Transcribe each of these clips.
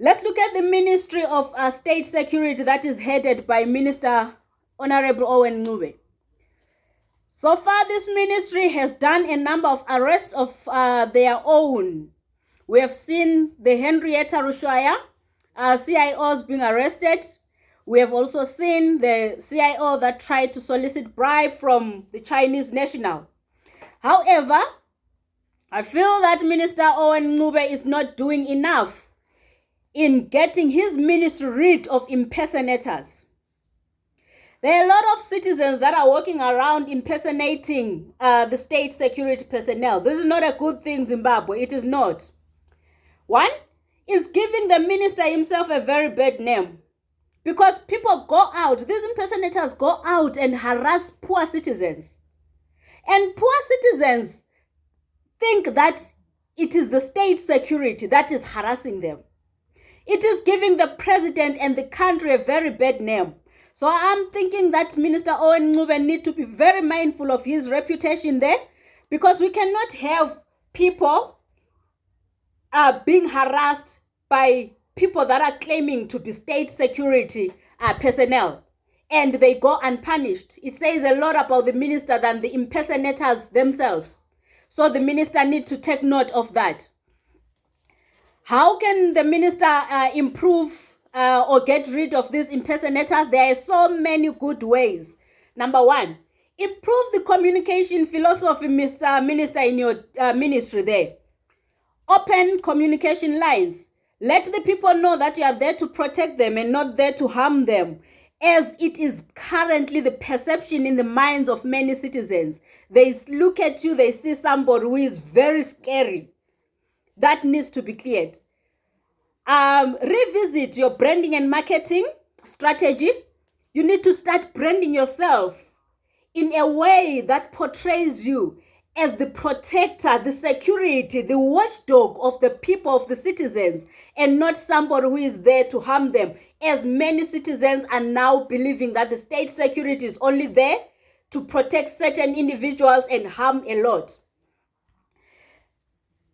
Let's look at the Ministry of uh, State Security that is headed by Minister Honorable Owen Ncube. So far, this ministry has done a number of arrests of uh, their own. We have seen the Henrietta Rushwaya uh, CIOs being arrested. We have also seen the CIO that tried to solicit bribe from the Chinese national. However, I feel that Minister Owen Ncube is not doing enough in getting his ministry rid of impersonators. There are a lot of citizens that are walking around impersonating uh, the state security personnel. This is not a good thing, Zimbabwe. It is not. One is giving the minister himself a very bad name because people go out, these impersonators go out and harass poor citizens. And poor citizens think that it is the state security that is harassing them. It is giving the president and the country a very bad name. So I'm thinking that Minister Owen Ncube need to be very mindful of his reputation there because we cannot have people uh, being harassed by people that are claiming to be state security uh, personnel and they go unpunished. It says a lot about the minister than the impersonators themselves. So the minister needs to take note of that. How can the minister uh, improve uh, or get rid of these impersonators, there are so many good ways. Number one, improve the communication philosophy, Mr. Minister, in your uh, ministry there. Open communication lines. Let the people know that you are there to protect them and not there to harm them, as it is currently the perception in the minds of many citizens. They look at you, they see somebody who is very scary. That needs to be cleared um, revisit your branding and marketing strategy. You need to start branding yourself in a way that portrays you as the protector, the security, the watchdog of the people, of the citizens, and not somebody who is there to harm them. As many citizens are now believing that the state security is only there to protect certain individuals and harm a lot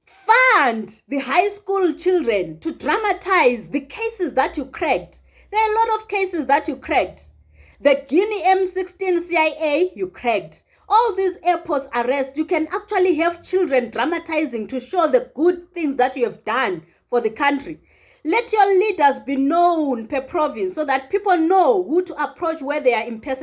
fund the high school children to dramatize the cases that you cracked. There are a lot of cases that you cracked. The Guinea M16 CIA, you cracked. All these airports arrests, you can actually have children dramatizing to show the good things that you have done for the country. Let your leaders be known per province so that people know who to approach where they are impersonating.